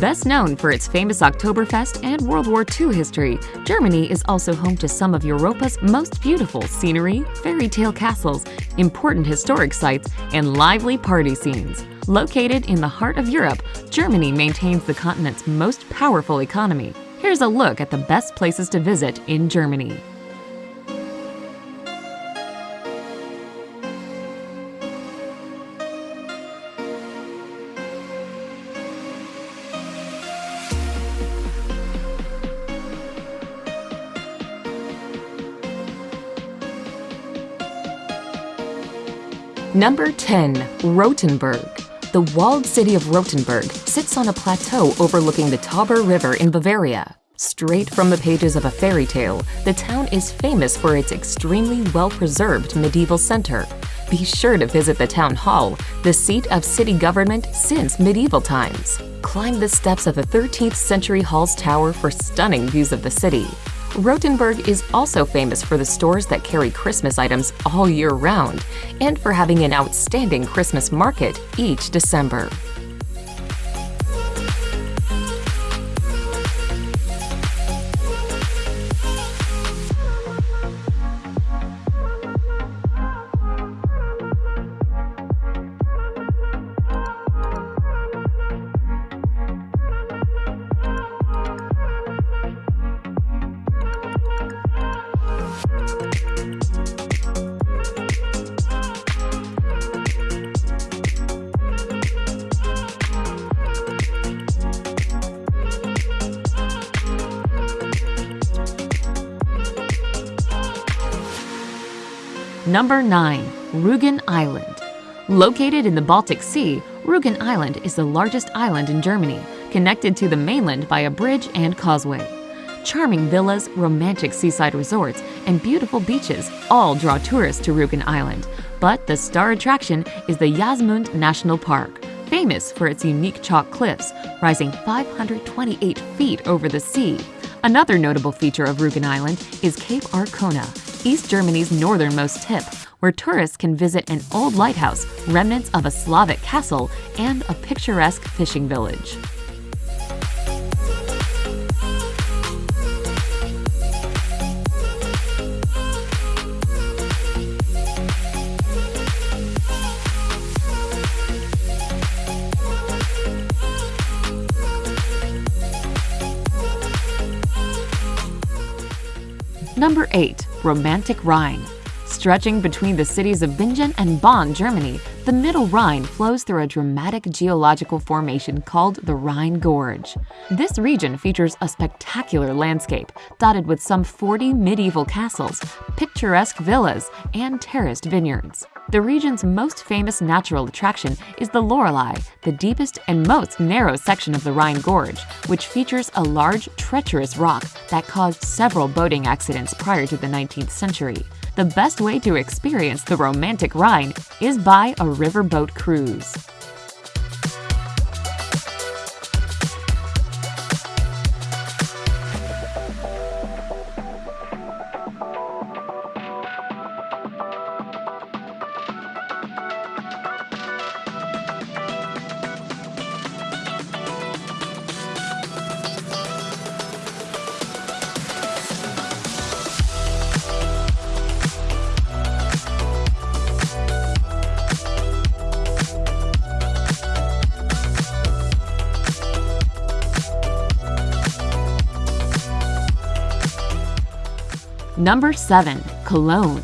Best known for its famous Oktoberfest and World War II history, Germany is also home to some of Europa's most beautiful scenery, fairy tale castles, important historic sites, and lively party scenes. Located in the heart of Europe, Germany maintains the continent's most powerful economy. Here's a look at the best places to visit in Germany. Number 10. Rothenburg The walled city of Rothenburg sits on a plateau overlooking the Tauber River in Bavaria. Straight from the pages of a fairy tale, the town is famous for its extremely well-preserved medieval center. Be sure to visit the town hall, the seat of city government since medieval times. Climb the steps of the 13th century hall's tower for stunning views of the city. Rothenburg is also famous for the stores that carry Christmas items all year round and for having an outstanding Christmas market each December. Number 9. Rügen Island Located in the Baltic Sea, Rügen Island is the largest island in Germany, connected to the mainland by a bridge and causeway. Charming villas, romantic seaside resorts, and beautiful beaches all draw tourists to Rügen Island, but the star attraction is the Jasmund National Park, famous for its unique chalk cliffs, rising 528 feet over the sea. Another notable feature of Rügen Island is Cape Arkona, East Germany's northernmost tip, where tourists can visit an old lighthouse, remnants of a Slavic castle, and a picturesque fishing village. Number 8. Romantic Rhine Stretching between the cities of Bingen and Bonn, Germany, the Middle Rhine flows through a dramatic geological formation called the Rhine Gorge. This region features a spectacular landscape, dotted with some 40 medieval castles, picturesque villas, and terraced vineyards. The region's most famous natural attraction is the Lorelei, the deepest and most narrow section of the Rhine Gorge, which features a large, treacherous rock that caused several boating accidents prior to the 19th century. The best way to experience the romantic Rhine is by a riverboat cruise. Number 7. Cologne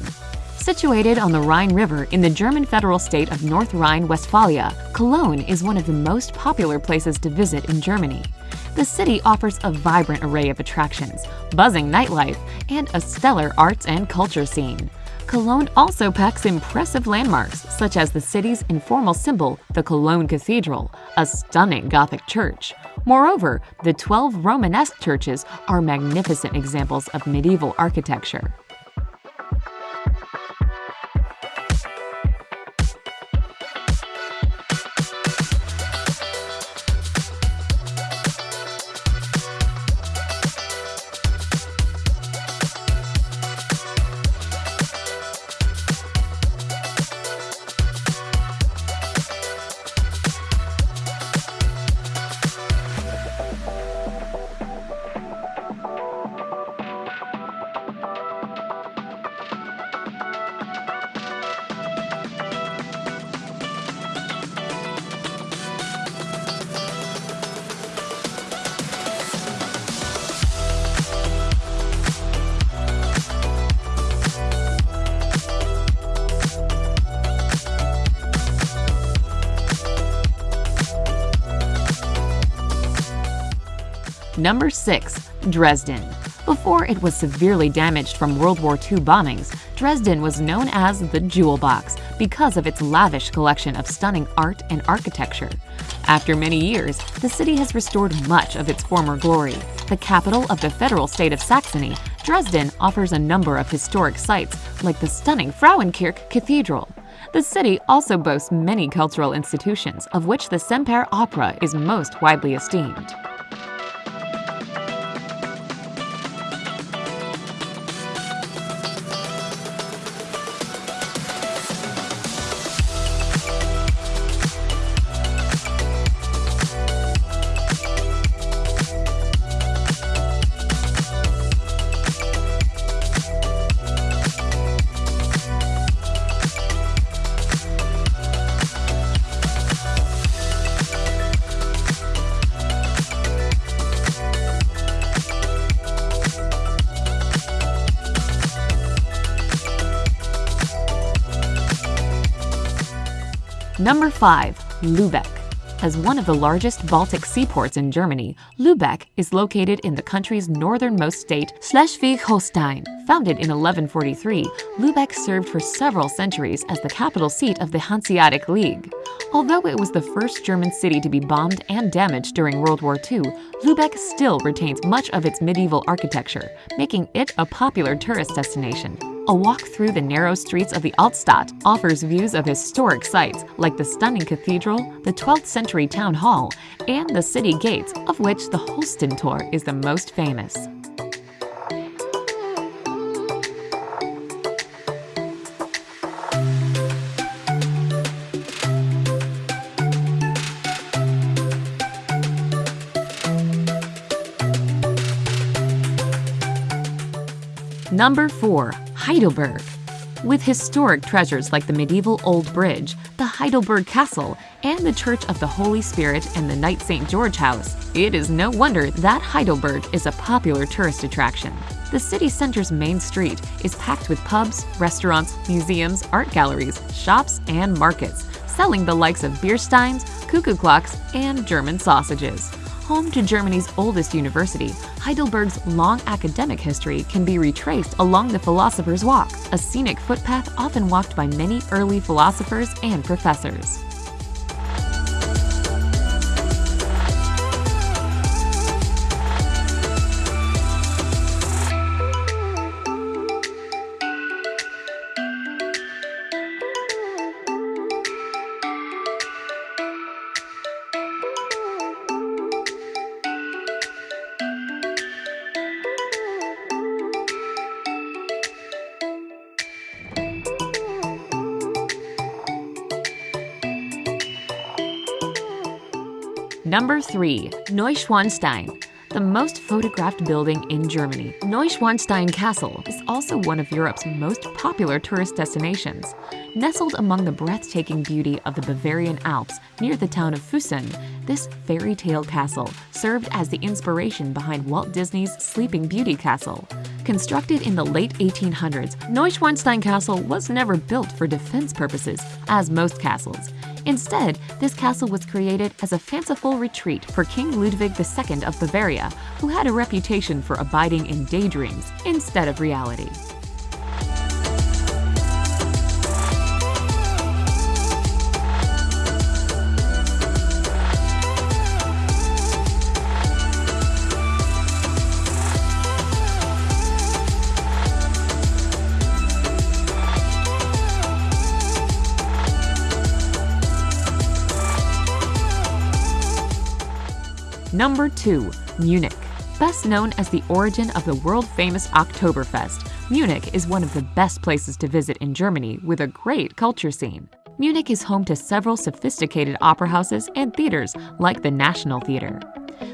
Situated on the Rhine River in the German federal state of North Rhine-Westphalia, Cologne is one of the most popular places to visit in Germany. The city offers a vibrant array of attractions, buzzing nightlife, and a stellar arts and culture scene. Cologne also packs impressive landmarks, such as the city's informal symbol, the Cologne Cathedral, a stunning Gothic church. Moreover, the 12 Romanesque churches are magnificent examples of medieval architecture. Number 6. Dresden. Before it was severely damaged from World War II bombings, Dresden was known as the Jewel Box because of its lavish collection of stunning art and architecture. After many years, the city has restored much of its former glory. The capital of the federal state of Saxony, Dresden offers a number of historic sites, like the stunning Frauenkirche Cathedral. The city also boasts many cultural institutions, of which the Semper Opera is most widely esteemed. Number 5. Lübeck. As one of the largest Baltic seaports in Germany, Lübeck is located in the country's northernmost state, Schleswig-Holstein. Founded in 1143, Lübeck served for several centuries as the capital seat of the Hanseatic League. Although it was the first German city to be bombed and damaged during World War II, Lübeck still retains much of its medieval architecture, making it a popular tourist destination. A walk through the narrow streets of the Altstadt offers views of historic sites like the stunning cathedral, the 12th century town hall, and the city gates, of which the Holstentor is the most famous. Number 4. Heidelberg. With historic treasures like the medieval Old Bridge, the Heidelberg Castle, and the Church of the Holy Spirit and the Knight St. George House, it is no wonder that Heidelberg is a popular tourist attraction. The city center's main street is packed with pubs, restaurants, museums, art galleries, shops, and markets, selling the likes of beer steins, cuckoo clocks, and German sausages. Home to Germany's oldest university, Heidelberg's long academic history can be retraced along the Philosopher's Walk, a scenic footpath often walked by many early philosophers and professors. Number 3. Neuschwanstein the most photographed building in Germany. Neuschwanstein Castle is also one of Europe's most popular tourist destinations. Nestled among the breathtaking beauty of the Bavarian Alps near the town of Füssen, this fairy tale castle served as the inspiration behind Walt Disney's Sleeping Beauty Castle. Constructed in the late 1800s, Neuschwanstein Castle was never built for defense purposes, as most castles. Instead, this castle was created as a fanciful retreat for King Ludwig II of Bavaria, who had a reputation for abiding in daydreams instead of reality. Number 2. Munich. Best known as the origin of the world-famous Oktoberfest, Munich is one of the best places to visit in Germany with a great culture scene. Munich is home to several sophisticated opera houses and theaters like the National Theatre.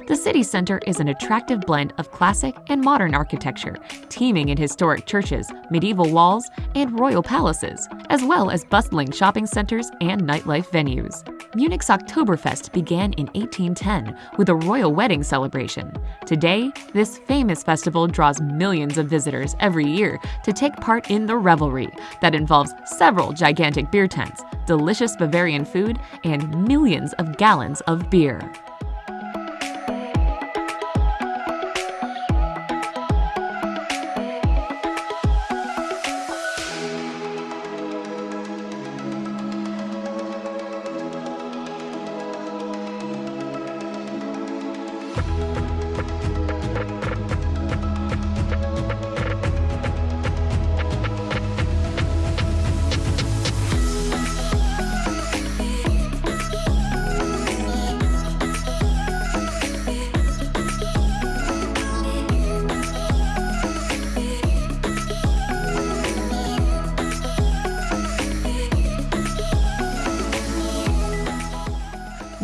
The city center is an attractive blend of classic and modern architecture, teeming in historic churches, medieval walls, and royal palaces, as well as bustling shopping centers and nightlife venues. Munich's Oktoberfest began in 1810 with a royal wedding celebration. Today, this famous festival draws millions of visitors every year to take part in the revelry that involves several gigantic beer tents, delicious Bavarian food, and millions of gallons of beer.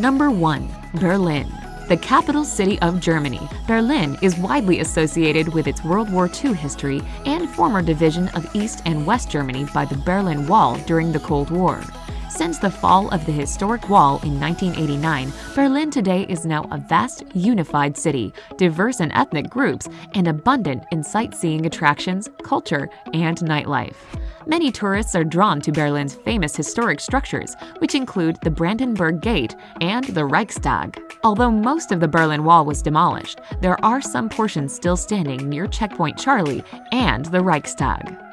Number 1. Berlin the capital city of Germany, Berlin is widely associated with its World War II history and former division of East and West Germany by the Berlin Wall during the Cold War. Since the fall of the historic wall in 1989, Berlin today is now a vast, unified city, diverse in ethnic groups, and abundant in sightseeing attractions, culture, and nightlife. Many tourists are drawn to Berlin's famous historic structures, which include the Brandenburg Gate and the Reichstag. Although most of the Berlin Wall was demolished, there are some portions still standing near Checkpoint Charlie and the Reichstag.